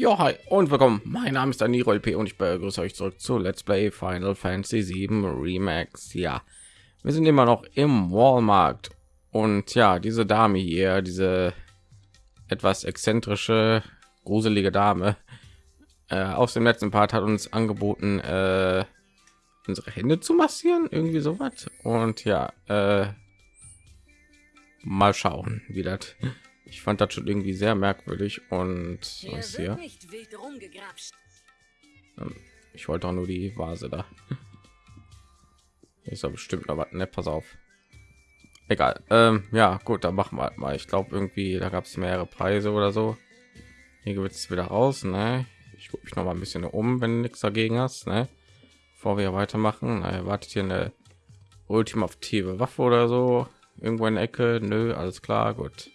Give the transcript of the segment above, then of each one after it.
Ja, hi und willkommen. Mein Name ist Daniro LP und ich begrüße euch zurück zu Let's Play Final Fantasy 7 Remax. Ja, wir sind immer noch im Walmart und ja, diese Dame hier, diese etwas exzentrische, gruselige Dame äh, aus dem letzten Part hat uns angeboten, äh, unsere Hände zu massieren, irgendwie so was. Und ja, äh, mal schauen, wie das ich fand das schon irgendwie sehr merkwürdig und was hier? Ähm, ich wollte auch nur die Vase da. Ist doch bestimmt noch was. Ne, pass auf. Egal. Ähm, ja, gut, dann machen wir halt mal. Ich glaube irgendwie, da gab es mehrere Preise oder so. Hier wird es wieder raus. Ne? Ich gucke mich noch mal ein bisschen um, wenn nichts dagegen hast. Ne? Bevor wir weitermachen, na, wartet hier eine ultimative Waffe oder so. Irgendwo in der Ecke. Nö, alles klar, gut.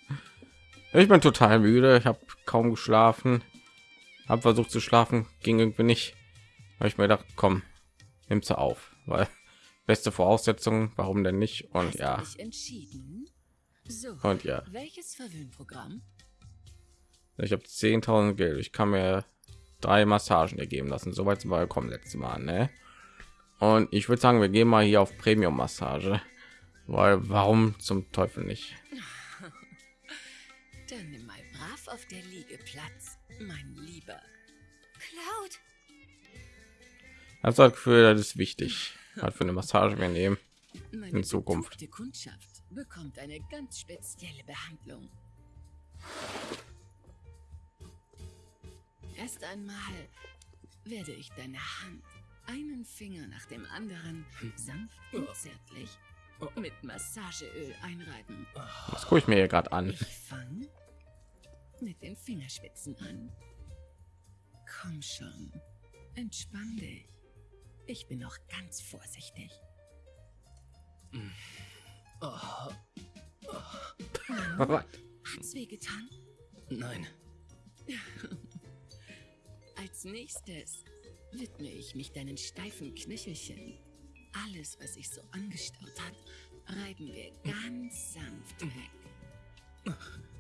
Ich bin total müde. Ich habe kaum geschlafen. Habe versucht zu schlafen, ging irgendwie nicht. Habe ich mir gedacht, komm, nimm sie auf, weil beste Voraussetzungen, warum denn nicht? Und Hast ja. So, und ja. Welches Verwöhnprogramm? Ich habe 10.000 Geld. Ich kann mir drei Massagen ergeben lassen. Soweit sind wir gekommen letztes Mal, ne? Und ich würde sagen, wir gehen mal hier auf Premium Massage, weil warum zum Teufel nicht? Dann nimm mal brav auf der Liege Platz, mein Lieber. Cloud! Also das Gefühl, das ist wichtig. Hat für eine Massage wir nehmen Meine in Zukunft. Die Kundschaft bekommt eine ganz spezielle Behandlung. Erst einmal werde ich deine Hand einen Finger nach dem anderen sanft und zärtlich mit Massageöl einreiben. Das gucke ich mir hier gerade an. Ich mit den Fingerspitzen an. Komm schon, entspann dich. Ich bin noch ganz vorsichtig. Oh. Oh. Hat's wehgetan? Nein. Als nächstes widme ich mich deinen steifen Knöchelchen. Alles, was sich so angestaut hat, reiben wir ganz sanft weg.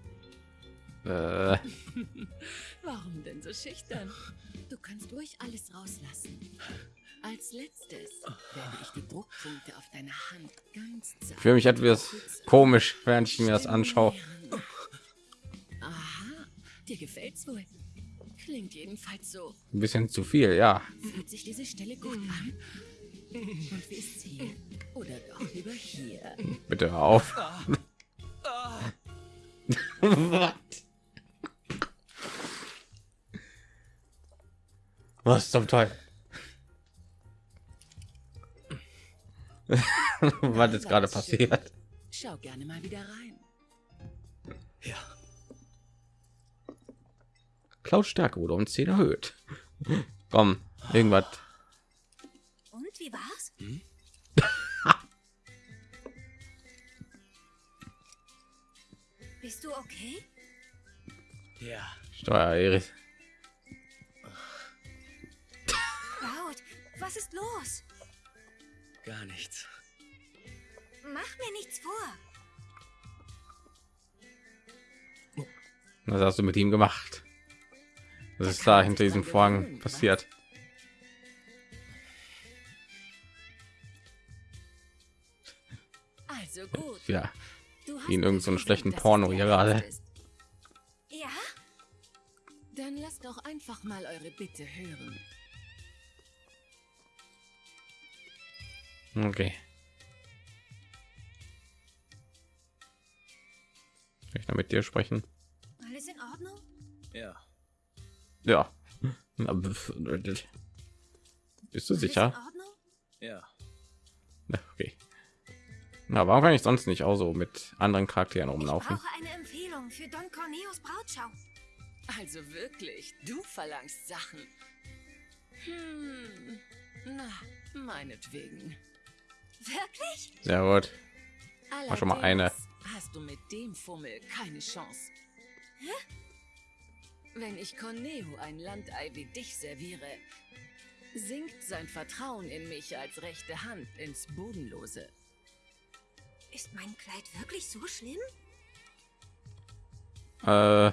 Äh. Warum denn so schüchtern? Du kannst ruhig alles rauslassen. Als letztes werde ich die Druckpunkte auf deiner Hand ganz Ich fühle mich etwas komisch, während ich mir das anschaue. Aha, dir gefällt's wohl. Klingt jedenfalls so. Ein bisschen zu viel, ja. Fühlt sich diese Stelle gut an? Und wie ist hier? Oder doch lieber hier? Bitte auf. Was zum Teil? Was ist gerade passiert? Schau gerne mal wieder rein. Ja. Klaus Stärke wurde um 10 erhöht. Komm, irgendwas. Und wie war's? Hm? Bist du okay? Ja. Steuer, Iris. Was ist los? Gar nichts. Mach mir nichts vor. Was hast du mit ihm gemacht? Was ist da hinter diesem Vorhang passiert? Also gut. Ja, ihn irgend so einen schlechten Porno hier gerade. Ja? Dann lasst doch einfach mal eure Bitte hören. Okay. Kann ich da mit dir sprechen? Alles in Ordnung? Ja. Ja. Bist du sicher? Ja. Okay. Na, warum kann ich sonst nicht auch so mit anderen Charakteren rumlaufen? Ich brauche eine Empfehlung für Don Corneos Brautschau. Also wirklich, du verlangst Sachen. Hm. Na, meinetwegen. Wirklich? Sehr gut. War schon mal eine. Hast du mit dem Fummel keine Chance. Hä? Wenn ich Corneo ein Landei wie dich serviere, sinkt sein Vertrauen in mich als rechte Hand ins Bodenlose. Ist mein Kleid wirklich so schlimm? Äh.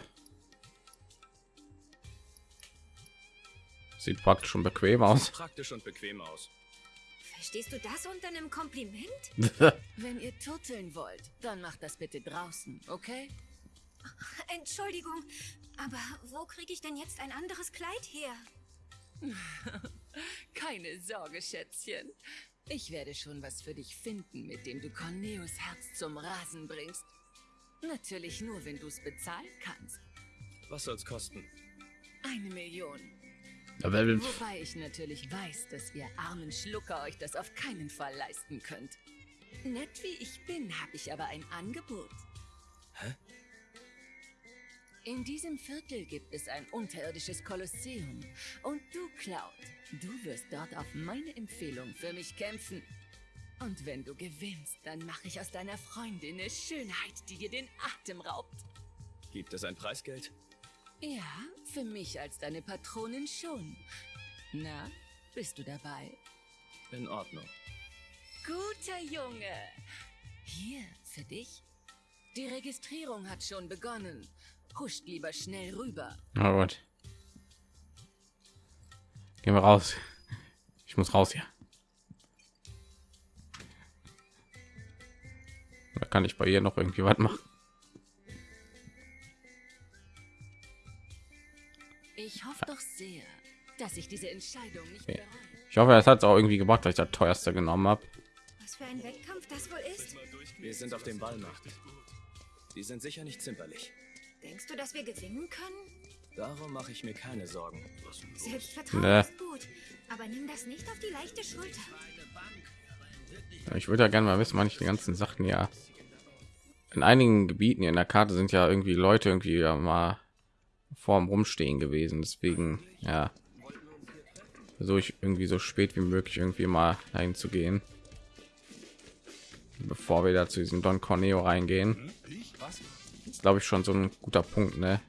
Sieht praktisch schon bequem aus. Praktisch und bequem aus. Verstehst du das unter einem Kompliment? Wenn ihr turteln wollt, dann macht das bitte draußen, okay? Entschuldigung, aber wo kriege ich denn jetzt ein anderes Kleid her? Keine Sorge, Schätzchen. Ich werde schon was für dich finden, mit dem du Corneus Herz zum Rasen bringst. Natürlich nur, wenn du es bezahlen kannst. Was soll's kosten? Eine Million. Aber Wobei ich natürlich weiß, dass ihr armen Schlucker euch das auf keinen Fall leisten könnt. Nett wie ich bin, habe ich aber ein Angebot. Hä? In diesem Viertel gibt es ein unterirdisches Kolosseum. Und du, Cloud, du wirst dort auf meine Empfehlung für mich kämpfen. Und wenn du gewinnst, dann mache ich aus deiner Freundin eine Schönheit, die dir den Atem raubt. Gibt es ein Preisgeld? Ja, für mich als deine Patronin schon. Na, bist du dabei? In Ordnung. Guter Junge. Hier, für dich. Die Registrierung hat schon begonnen. Huscht lieber schnell rüber. Na gut. Gehen wir raus. Ich muss raus hier. Da kann ich bei ihr noch irgendwie was machen. Ich hoffe doch sehr, dass ich diese Entscheidung nicht bereue. Ich hoffe, es hat es auch irgendwie gebracht, dass ich das teuerste genommen habe. Was für ein Wettkampf das wohl ist? Wir sind auf dem Ballmarkt. Die sind sicher nicht zimperlich. Denkst du, dass wir gewinnen können? Darum mache ich mir keine Sorgen. Selbstvertrauen Nee. ist gut, aber nimm das nicht auf die leichte Schulter. Ich würde ja gerne mal wissen, wann ich die ganzen Sachen ja in einigen Gebieten hier in der Karte sind ja irgendwie Leute irgendwie ja mal vorm Rumstehen gewesen. Deswegen ja versuche ich irgendwie so spät wie möglich irgendwie mal dahin zu gehen, bevor wir da zu diesem Don Corneo reingehen. Ist glaube ich schon so ein guter Punkt, ne?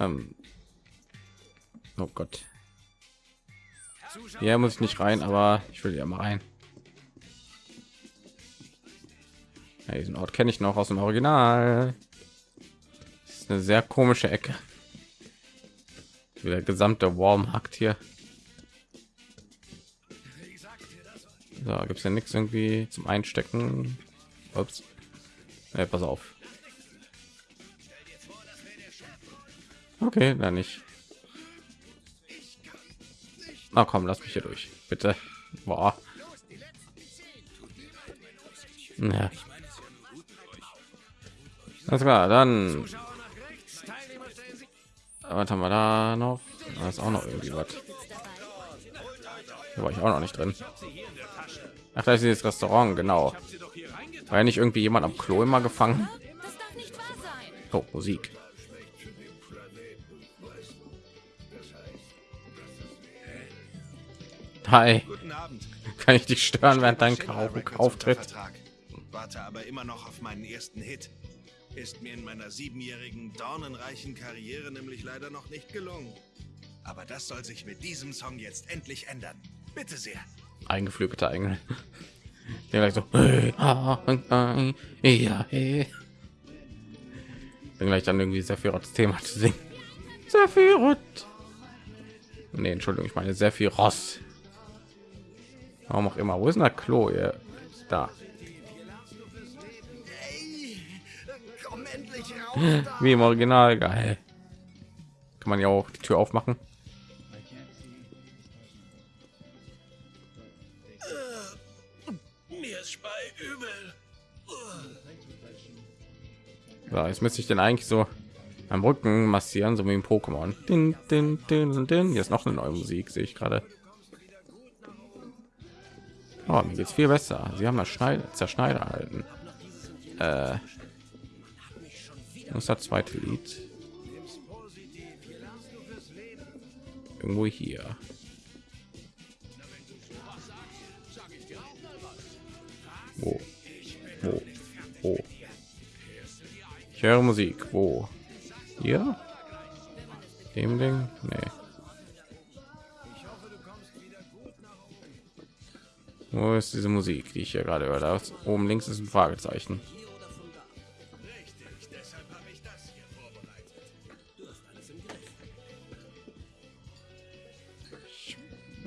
Ähm, oh Gott. Hier muss ich nicht rein, aber ich will ja mal rein. Ja, diesen Ort kenne ich noch aus dem Original. Ist eine sehr komische Ecke. Der gesamte Warmhackt hier. So, gibt es ja nichts irgendwie zum Einstecken. Ups. Nee, pass auf. Okay, dann nicht. Na komm, lass mich hier durch, bitte. Boah. Ja. Alles klar, dann. Was haben wir da noch? Da ist auch noch irgendwie was. Da war ich auch noch nicht drin. Ach, da ist dieses Restaurant, genau. War ja nicht irgendwie jemand am Klo immer gefangen? Oh, Musik. Hi, Guten Abend. kann ich dich stören während dein Auftritt? Warte aber immer noch auf meinen ersten Hit. Ist mir in meiner siebenjährigen dornenreichen Karriere nämlich leider noch nicht gelungen. Aber das soll sich mit diesem Song jetzt endlich ändern. Bitte sehr. Eingeflügelte Engel. Der gleich so. Dann gleich dann irgendwie Sephiroths Thema zu singen. Sephiroth. Nee, Entschuldigung, ich meine Ross. Warum auch immer. Wo ist denn das Klo hier? Da. Wie im Original. Geil. Kann man ja auch die Tür aufmachen. Mir ist bei übel. So, jetzt müsste ich den eigentlich so am Rücken massieren, so wie im Pokémon. Din, din, din, din. Hier ist noch eine neue Musik, sehe ich gerade. Oh, mir geht's viel besser. Sie haben das Schneider, Zerschneider erhalten. Äh, das ist das zweite Lied. Irgendwo hier. Wo? Wo? Wo? Ich höre Musik. Wo? Hier? Dem Ding? Nee. Wo ist diese Musik, die ich hier gerade? Da ist- oben links ist ein Fragezeichen.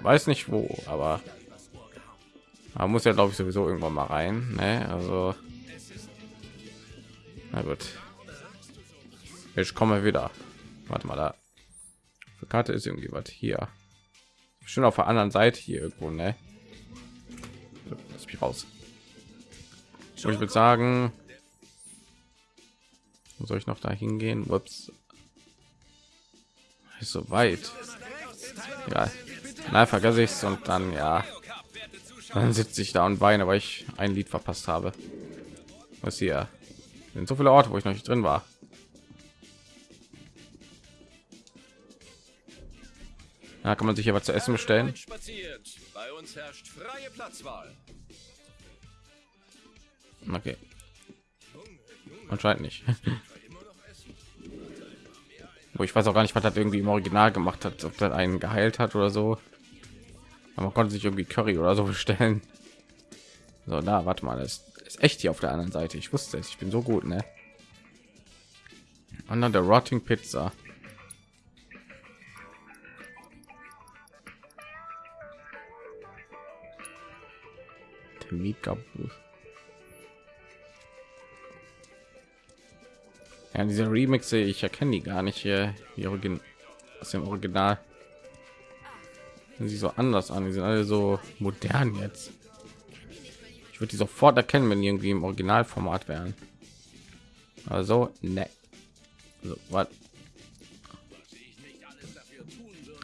Weiß nicht wo, aber man muss ja glaube ich sowieso irgendwann mal rein. Ne? Also na gut, ich komme wieder. Warte mal da. Die Karte ist irgendwie was hier. Schon auf der anderen Seite hier irgendwo, ne? Lass mich raus. Und ich würde sagen, soll ich noch da hingehen? Ups. Ist so weit. Ja, na vergesse ich es und dann ja, dann sitze ich da und weine, weil ich ein Lied verpasst habe. Was hier? Sind so viele Orte, wo ich noch nicht drin war. Da kann man sich was zu essen bestellen. Bei uns herrscht freie Platzwahl. Okay. Anscheinend nicht. Wo ich weiß auch gar nicht, was das irgendwie im Original gemacht hat, ob das einen geheilt hat oder so. Man konnte sich irgendwie Curry oder so bestellen. So, da, warte mal, das ist echt hier auf der anderen Seite. Ich wusste es, ich bin so gut, ne? Und dann der Rotting Pizza. Mika Booth. Ja, diese Remixe, ich erkenne die gar nicht hier, die Origin aus dem Original. Sie so anders an, die sind alle so modern jetzt. Ich würde die sofort erkennen, wenn irgendwie im Originalformat wären. Also, ne. So?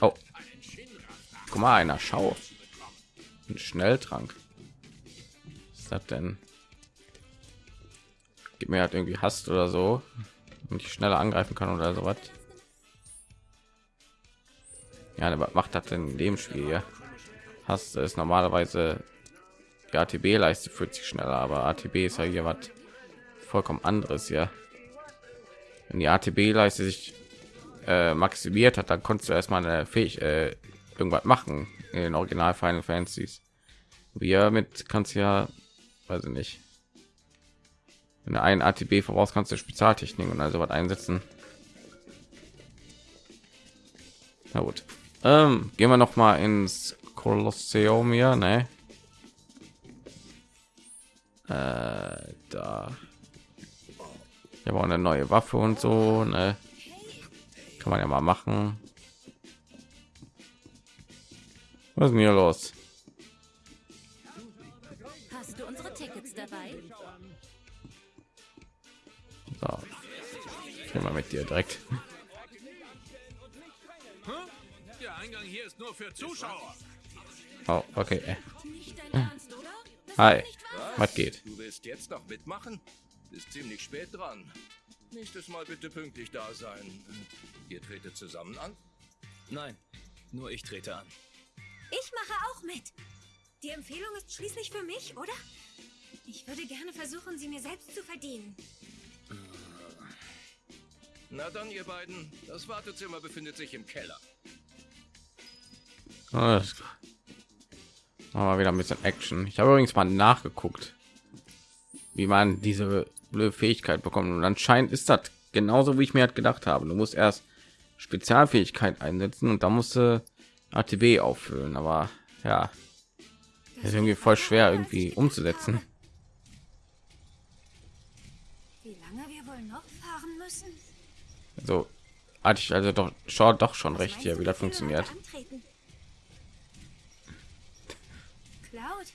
Oh. Guck mal, einer Schau. Ein Schnelltrank. Was ist das denn? Gib mir halt irgendwie Hast oder so und ich schneller angreifen kann oder so was. Ja, aber macht das in dem Spiel hier? Hast ist normalerweise die ATB-Leiste fühlt sich schneller, aber ATB ist ja hier was vollkommen anderes hier. Wenn die ATB-Leiste sich äh, maximiert hat, dann konntest du erstmal eine fähig äh, irgendwas machen in den Original Final Fantasies. Wir mit kannst ja, weiß ich nicht, wenn du ein ATB voraus kannst du Spezialtechniken und also was einsetzen. Na gut. Ähm, gehen wir noch mal ins Kolosseum hier, ne? Äh, da. Habe auch eine neue Waffe und so, ne? Kann man ja mal machen. Was ist denn hier los? Hast du unsere Tickets dabei? So. Ich mal mit dir direkt. Nur für Zuschauer. Oh, okay. Ernst, oder? Das Hi. wahr. Was geht? Du willst jetzt noch mitmachen? Ist ziemlich spät dran. Nächstes Mal bitte pünktlich da sein. Ihr tretet zusammen an? Nein, nur ich trete an. Ich mache auch mit. Die Empfehlung ist schließlich für mich, oder? Ich würde gerne versuchen, sie mir selbst zu verdienen. Na dann, ihr beiden. Das Wartezimmer befindet sich im Keller. Alles klar. Wir wieder ein bisschen Action. Ich habe übrigens mal nachgeguckt, wie man diese blöde Fähigkeit bekommt. Und anscheinend ist das genauso, wie ich mir halt gedacht habe. Du musst erst Spezialfähigkeit einsetzen und dann musst du ATB auffüllen. Aber ja, das ist irgendwie voll schwer irgendwie umzusetzen. Wie lange wir wohl noch fahren müssen? So hatte ich also doch schon doch schon recht hier, wie das funktioniert. antreten? Cloud,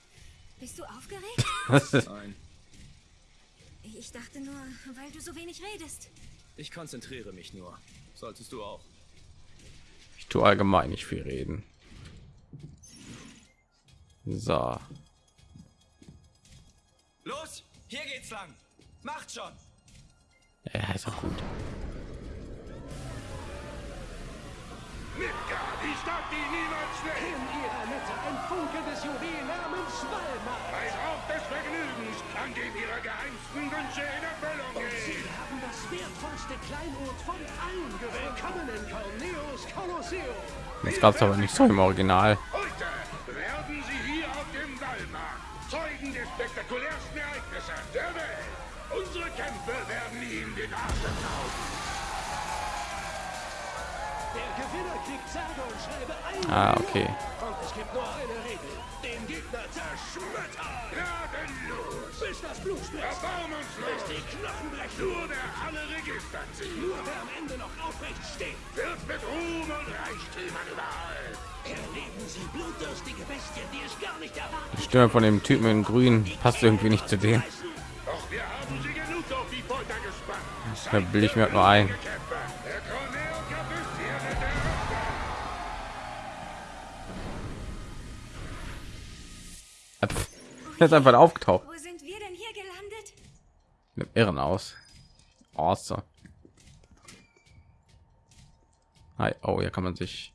bist du aufgeregt? Nein, Ich dachte nur, weil du so wenig redest. ich konzentriere mich nur. Solltest du auch. Ich tue allgemein nicht viel reden. So, Los, hier geht's lang. Macht schon. ja, ist auch gut. Midgard, die Stadt, die niemals schläft. In ihrer Mitte ein Funke des Juwel namens Walmart. Ein Ort des Vergnügens, an dem ihre geheimsten Wünsche in Erfüllung Sie gehen. haben das wertvollste Kleinod von allen gewählt. Willkommen in Corneos Kolosseum. Das gab es aber nicht so im Original. Ah, okay. Die Stimme von dem Typen in Grün. Passt irgendwie nicht zu dem. Doch wir. Da bilde ich mir halt nur ein. Er ist einfach aufgetaucht. Wo sind wir denn hier gelandet? Mit Irren aus. Awesome. Hi. Oh, hier kann man sich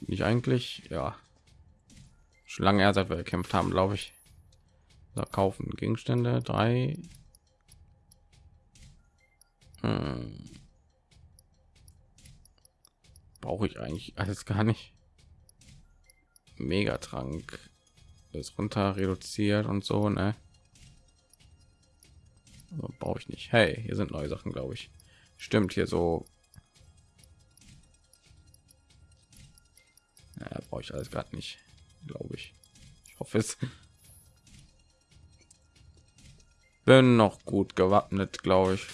nicht eigentlich, ja, schon lange her, seit wir gekämpft haben, glaube ich. Da kaufen Gegenstände drei. Hm. Brauche ich eigentlich alles gar nicht. Megatrank ist runter reduziert und so, ne? Also brauche ich nicht. Hey, hier sind neue Sachen, glaube ich. Stimmt hier so. Ja, brauche ich alles gerade nicht, glaube ich. Ich hoffe es. Bin noch gut gewappnet, glaube ich.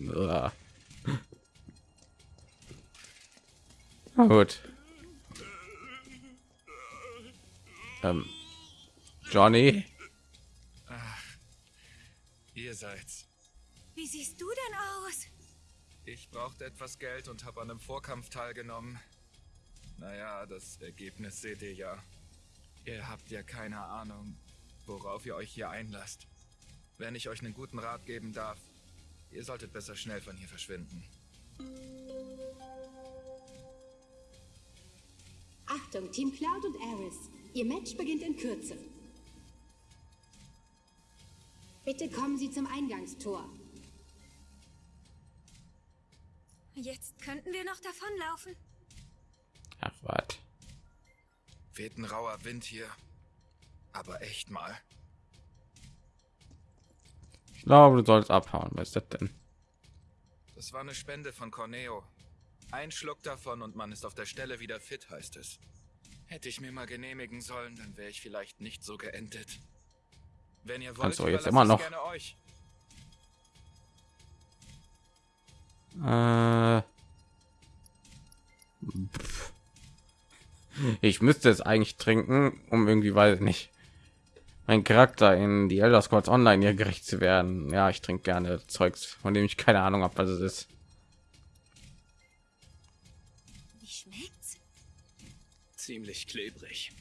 Uah. Na gut. Ähm, Johnny. Ihr seid's. Wie siehst du denn aus? Ich brauchte etwas Geld und habe an einem Vorkampf teilgenommen. Naja, das Ergebnis seht ihr ja. Ihr habt ja keine Ahnung, worauf ihr euch hier einlasst. Wenn ich euch einen guten Rat geben darf, ihr solltet besser schnell von hier verschwinden. Achtung, Team Cloud und Aris. Ihr Match beginnt in Kürze. Bitte kommen Sie zum Eingangstor. Jetzt könnten wir noch davonlaufen. Ach, was? Weht ein rauer Wind hier. Aber echt mal. Ich glaube, du sollst abhauen. Was ist das denn? Das war eine Spende von Corneo. Ein Schluck davon und man ist auf der Stelle wieder fit, heißt es. Hätte ich mir mal genehmigen sollen, dann wäre ich vielleicht nicht so geendet. Wenn ihr wollt, Kannst du jetzt immer noch. gerne euch. Äh, ich müsste es eigentlich trinken, um irgendwie, weiß ich nicht, mein Charakter in die Elder Scrolls Online hier gerecht zu werden. Ja, ich trinke gerne Zeugs, von dem ich keine Ahnung habe, was es ist. Ziemlich klebrig.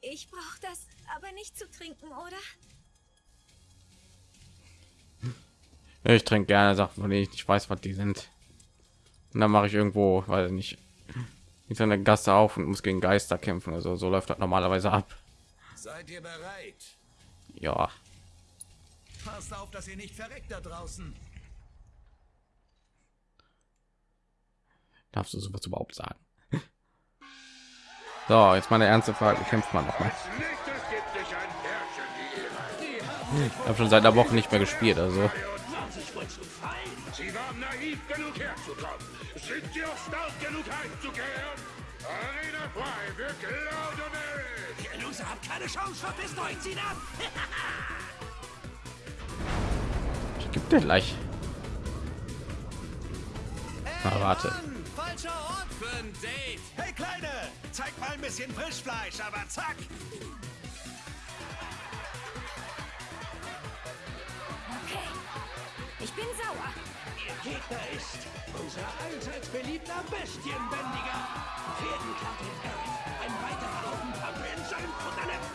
Ich brauche das aber nicht zu trinken, oder? Ich trinke gerne Sachen, von denen ich nicht weiß, was die sind. Und dann mache ich irgendwo, weiß ich nicht, in einer Gasse auf und muss gegen Geister kämpfen. Also so läuft das normalerweise ab. Seid ihr bereit? Ja, Passt auf, dass ihr nicht verreckt da draußen. darfst du sowas überhaupt sagen? So, jetzt meine ernste Frage: kämpft man noch mal? Gibt. Ich habe schon seit einer Woche nicht mehr gespielt, also Sie waren naiv genug herzukommen. Sind Sie auch stark genug heimzukehren? Arena frei für Cloud und Eric. Ihr Loser habt keine Chance, verpisst euch, zieht ab! ich gebe dir gleich. Na, warte. Falscher Ort für ein Date! Hey Kleine, zeig mal ein bisschen Frischfleisch, aber zack. Okay. Ich bin sauer. Ihr Gegner ist unser allseits beliebter Bestienbändiger. Pferdenkampf Eric. Ein weiterer Haufen Pappeln Futternetz.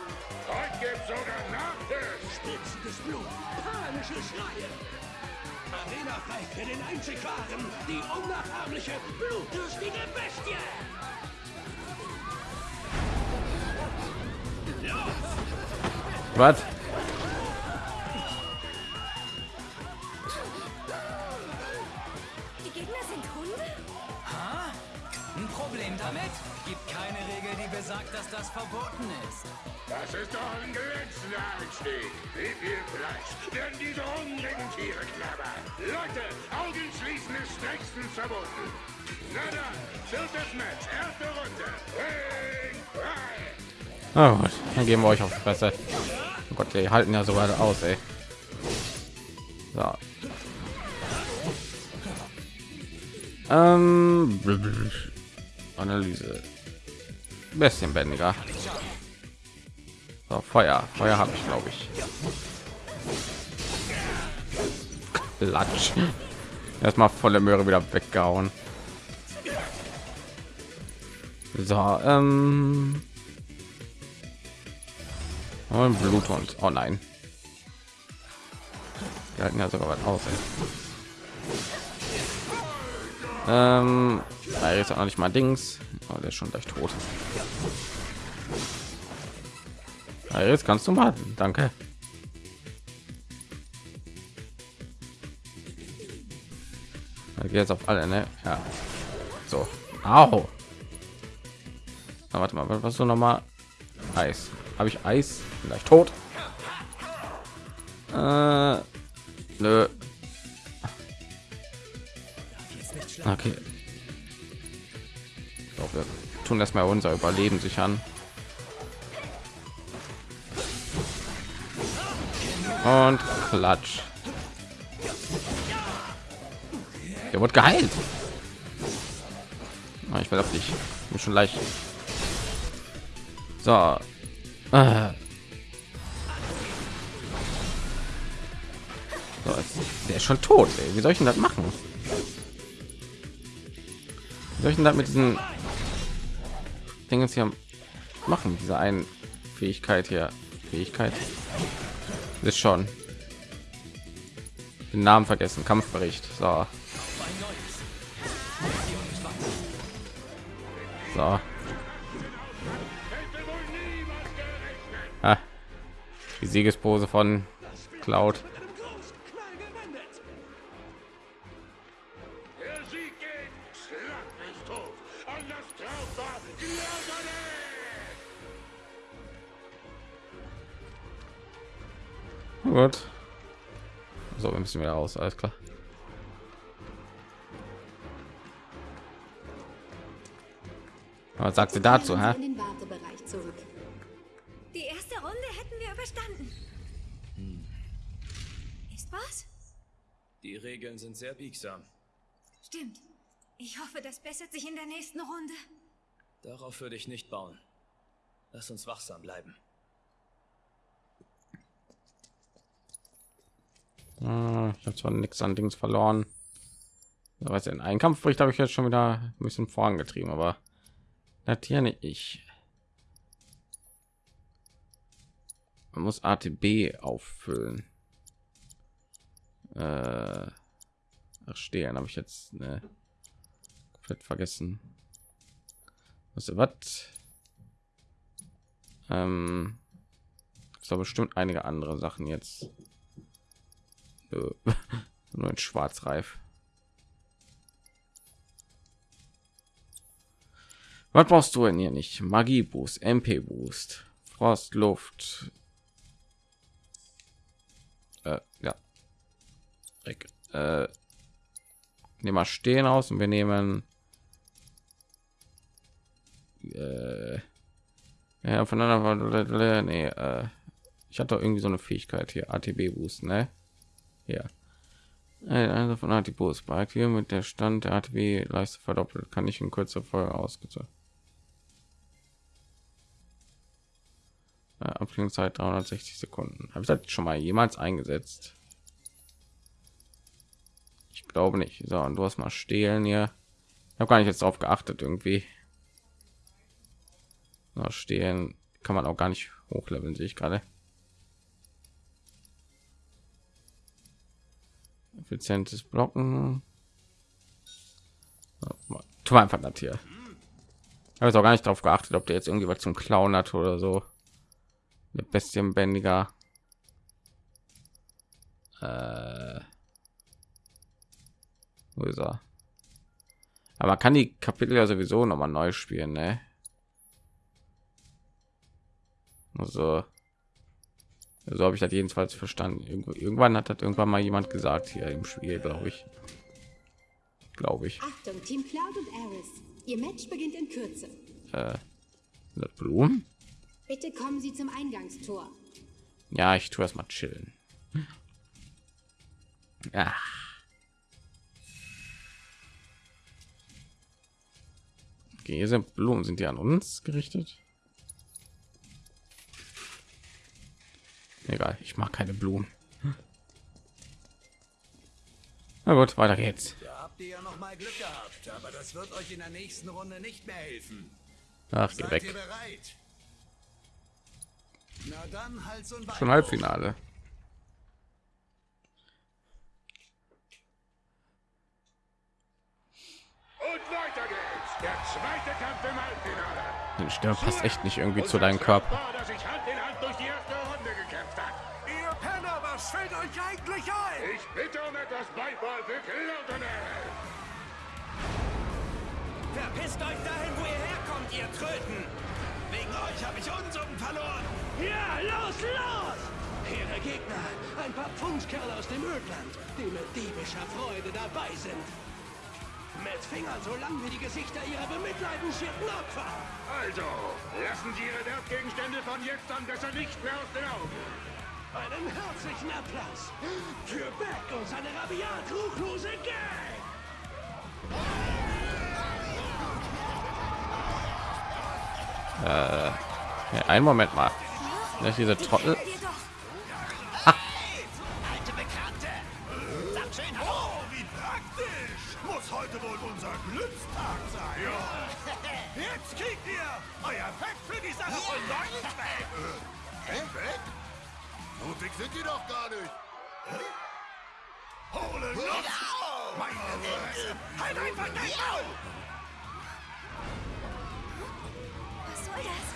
Heute gibt's sogar Nachtisch. Spitzendes Blut, panische Schreie. Arena frei für den einzig wahren, die unnachahmliche, blutdürstige Bestie. Was? Die Gegner sind Hunde? Ein Problem damit? Gibt keine Regel, die besagt, dass das verboten ist. Das ist doch ein glänzender Einstieg. Wie viel Fleisch werden diese hungrigen Tiere knabbern? Leute, Augen schließen ist strengstens verboten. Na dann, viertes Match, erste Runde. Ring frei. Na gut, dann geben wir euch auf die Fresse. Oh Gott, die halten ja sogar aus, ey. So. Ähm, Analyse. Bisschen bändiger. So, Feuer. Feuer habe ich, glaube ich. Klatsch. Erstmal volle Möhre wieder weggehauen. So, ähm. Und Bluthund. Oh nein. Wir halten ja sogar was aus. Ey. Ähm, er ist auch nicht mal Dings. Oh, der ist schon gleich tot. Ja, jetzt kannst du mal. Danke. jetzt auf alle, ne? Ja. So. Au. Na, warte mal, was so noch mal? Eis. Habe ich Eis? Vielleicht tot. Äh, nö. Okay. Glaube, wir tun erstmal unser Überleben sichern. Und klatsch. Der wird geheilt. Ah, ich will auf dich. Bin schon leicht. So. Ah. Der ist schon tot. Ey. Wie soll ich denn das machen? Wie soll ich denn das mit diesen Dingen hier machen? Diese einen Fähigkeit hier. Fähigkeit ist schon den Namen vergessen. Kampfbericht. So. So. Ah. Die Siegespose von Cloud. Gut. So, wir müssen wieder raus. Alles klar. Was sagt sie dazu, hä? Die erste Runde hätten wir überstanden. Hm. Ist was? Die Regeln sind sehr biegsam. Stimmt. Ich hoffe, das bessert sich in der nächsten Runde. Darauf würde ich nicht bauen. Lass uns wachsam bleiben. Ich habe zwar nichts an Dings verloren. Aber in einen Kampfbericht habe ich jetzt schon wieder ein bisschen vorangetrieben, aber datiere ich. Man muss ATB auffüllen. Äh, ach, stehen habe ich jetzt ne, komplett vergessen. Was was? Ähm, ist bestimmt einige andere Sachen jetzt. Nur ein Schwarzreif. Was brauchst du denn hier nicht? Magie Boost, MP Boost, Frost, Luft. Äh, ja. Äh, nehmen wir stehen aus und wir nehmen äh, ja voneinander nee, äh, ich hatte irgendwie so eine Fähigkeit hier ATB Boost ne ja also von ATB Boost bei mit der Stand der ATB Leiste verdoppelt kann ich in kurzer Folge ausgezogen Äh, Abklingungszeit 360 Sekunden. Habe ich das schon mal jemals eingesetzt? Ich glaube nicht. So, und du hast mal stehlen hier. Ich habe gar nicht jetzt darauf geachtet irgendwie. So, stehlen kann man auch gar nicht hochleveln, sehe ich gerade. Effizientes Blocken. Tu einfach das hier. Ich habe jetzt auch gar nicht darauf geachtet, ob der jetzt irgendwie was zum Klauen hat oder so eine bestienbändiger äh, wo ist er? aber man kann die kapitel ja sowieso noch mal neu spielen ne? also so habe ich das jedenfalls verstanden irgendwann hat das irgendwann mal jemand gesagt hier im spiel glaube ich glaube ich Achtung, Team Cloud und Aris. Ihr Match beginnt in Kürze. Äh, Blumen? Bitte kommen Sie zum Eingangstor. Ja, ich tue erst mal chillen. Ja. Okay, hier sind Blumen. Sind die an uns gerichtet? Egal, ich mag keine Blumen. Na gut, weiter geht's. Da habt ihr ja noch mal Glück gehabt, aber das wird euch in der nächsten Runde nicht mehr helfen. Ach, geh Seid weg. bereit? Na dann Hals und Bein Schon. Halbfinale. Und weiter geht's. Der zweite Kampf im Halbfinale. Die Stimme passt echt nicht irgendwie zu deinem Körper. Bitte um etwas Beifall für Cloudonell. Verpisst euch dahin, wo ihr herkommt, ihr Tröten! Wegen euch habe ich Unsummen verloren! Ja, los, los! Ihre Gegner, ein paar Pfundskerle aus dem Ödland, die mit diebischer Freude dabei sind. Mit Fingern so lang wie die Gesichter ihrer bemitleidenswerten Opfer. Also, lassen Sie Ihre Wertgegenstände von jetzt an besser nicht mehr aus den Augen. Einen herzlichen Applaus für Beck und seine rabiat ruchlose Gang! Äh, ja, einen Moment mal. Nicht diese Trottel. Alte Bekannte! Sagt schön Hallo! Oh, wie praktisch! Muss heute wohl unser Glückstag sein. Ja. Jetzt kriegt ihr euer Fett für die Sache von neulich weg! Fett weg? So dick sind die doch gar nicht. Hole Luft! Meine Fresse! Halt einfach dein Maul! Was soll das?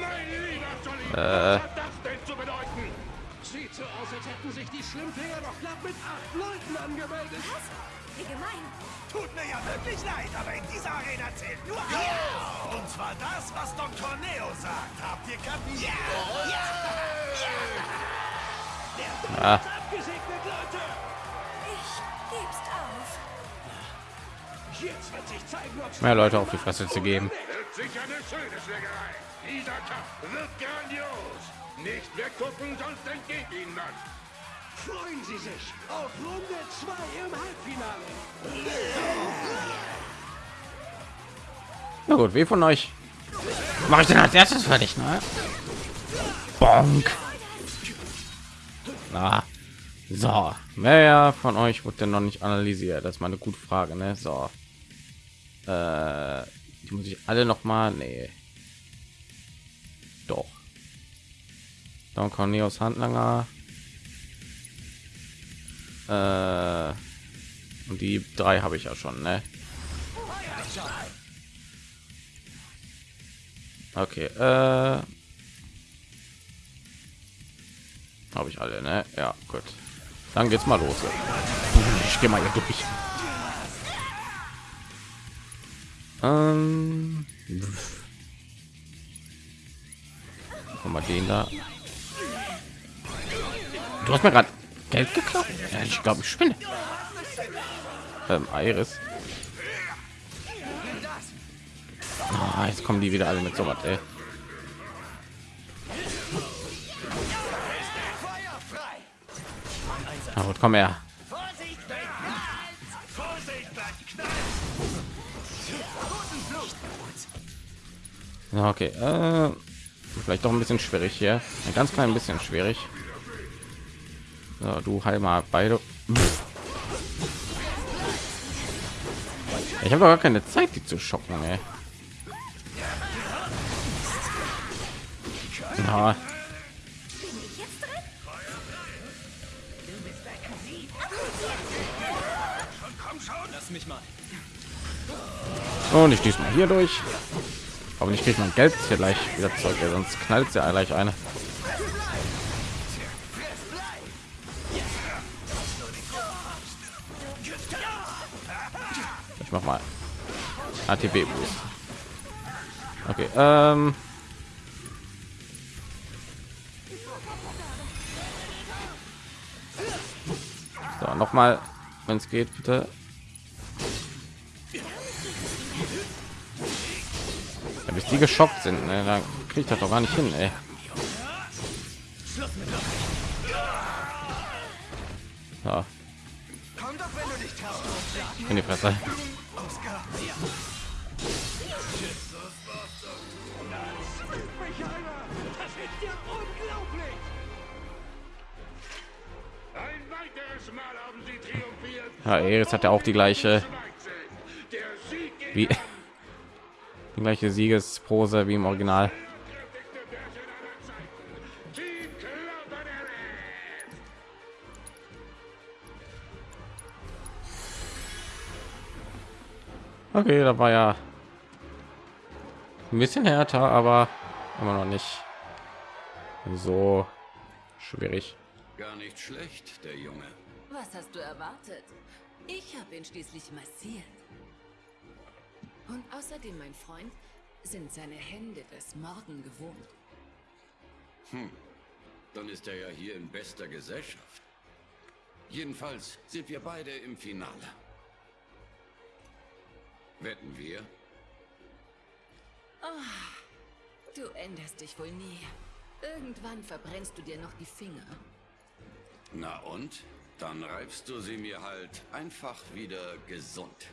Mein lieber Jolly, Äh. was hat das denn zu bedeuten? Sieht so aus, als hätten sich die Schlimmfinger doch glatt mit acht Leuten angemeldet. Was? Wie gemein. Tut mir ja wirklich leid, aber in dieser Arena zählt nur eins. Und zwar das, was Dr. Neo sagt. Habt ihr kapiert? Ja! Ja! Der Ball Ah. abgesegnet, Leute! Ich geb's auf. Jetzt wird sich zeigen, ob Mehr Leute auf die Fresse zu geben. Sicher eine schöne Schlägerei. Dieser Kampf wird grandios. Nicht weggucken, sonst entgeht Ihnen was. Freuen Sie sich auf Runde 2 im Halbfinale. Na gut, wie von euch mache ich denn als erstes fertig, ne? Bonk. Na, so, wer von euch wurde denn noch nicht analysiert? Das ist mal eine gute Frage, ne? So, äh, die muss ich alle noch mal, nee, doch. Don Cornelius Handlanger. Äh, und die drei habe ich ja schon, ne? Okay, äh, habe ich alle, ne? Ja, gut. Dann geht's mal los. Ich gehe mal hier durch. Ähm, mal den da. Du hast mir gerade Geld geklaut. Ja, ich glaube, ich spinne. Ähm, Iris. Ah, jetzt kommen die wieder alle mit so was, ey. Na gut, komm her. Okay. Äh, vielleicht doch ein bisschen schwierig hier. Ein ganz klein bisschen schwierig. So, du heil mal beide. Ich habe gar keine Zeit, die zu schocken, ey. Ja, und ich diesmal hier durch. Aber nicht kriegt man Geld hier gleich wieder zurück, sonst knallt ja gleich eine. Ich mach mal ATB Boost. Okay, ähm So, noch mal, wenn es geht, bitte. Ja, bis die geschockt sind, ne, dann kriegt das doch gar nicht hin, ey. Ja. In die Fresse. Ja, Eris hat ja auch die gleiche wie die gleiche Siegespose wie im Original. Okay, da war ja ein bisschen härter, aber immer noch nicht so schwierig. Gar nicht schlecht, der Junge. Was hast du erwartet? Ich habe ihn schließlich massiert. Und außerdem, mein Freund, sind seine Hände das Morden gewohnt. Hm. Dann ist er ja hier in bester Gesellschaft. Jedenfalls sind wir beide im Finale. Wetten wir? Oh, du änderst dich wohl nie. Irgendwann verbrennst du dir noch die Finger. Na und? Dann reibst du sie mir halt einfach wieder gesund.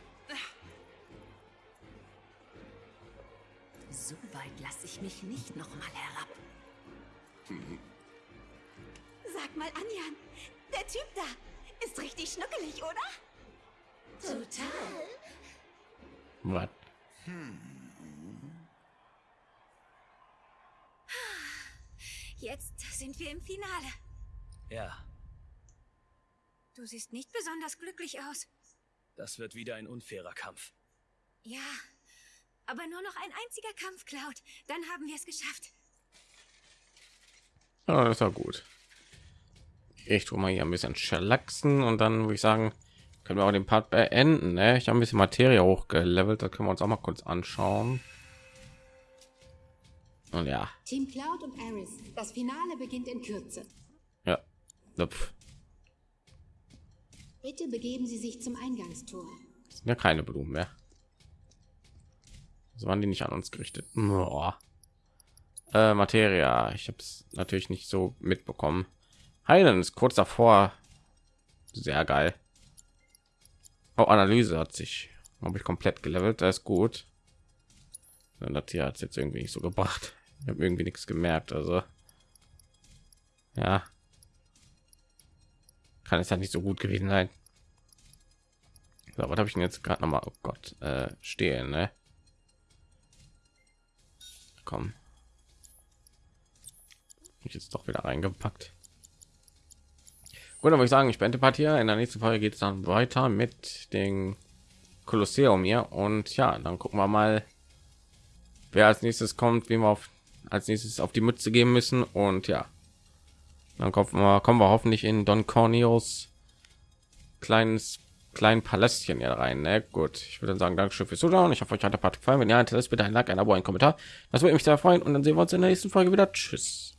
So weit lasse ich mich nicht noch mal herab. Sag mal, Anjan, der Typ da ist richtig schnuckelig, oder? Total. Was? Jetzt sind wir im Finale. Ja, Du siehst nicht besonders glücklich aus. das wird wieder ein unfairer Kampf. Ja, aber nur noch ein einziger Kampf, Cloud. Dann haben wir es geschafft. Ja, das war gut. Ich tue mal hier ein bisschen schlacksen und dann würde ich sagen, können wir auch den Part beenden. Ne? Ich habe ein bisschen Materie hochgelevelt, da können wir uns auch mal kurz anschauen. Und ja, Team Cloud und Aris, das Finale beginnt in Kürze. ja, Lupf. Bitte begeben Sie sich zum Eingangstor. Das sind ja keine Blumen mehr. So waren die nicht an uns gerichtet. Äh, Materia, ich habe es natürlich nicht so mitbekommen. Heilen ist kurz davor. Sehr geil. Oh, Analyse hat sich, habe ich komplett gelevelt. Das ist gut. Und das hier hat es jetzt irgendwie nicht so gebracht. Ich habe irgendwie nichts gemerkt. Also ja, kann es ja nicht so gut gewesen sein. So, was habe ich denn jetzt gerade noch mal? Oh Gott, äh, stehen, ne? Komm. Ich jetzt doch wieder reingepackt. Gut, würde ich sagen, ich beende Part hier. In der nächsten Folge geht es dann weiter mit dem Kolosseum hier. Und ja, dann gucken wir mal, wer als nächstes kommt, wie wir auf, als nächstes auf die Mütze geben müssen. Und ja, dann kommen wir, kommen wir hoffentlich in Don Corneos kleines kleinen Palästchen hier rein. Ne? Gut, ich würde sagen, Dankeschön fürs Zuschauen. Ich hoffe, euch hat der Part gefallen. Wenn ja, hinterlasst bitte ein Like, ein Abo, ein Kommentar. Das würde mich sehr freuen. Und dann sehen wir uns in der nächsten Folge wieder. Tschüss.